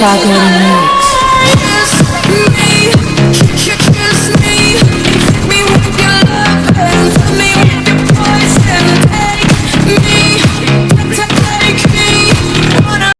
Chicago Remix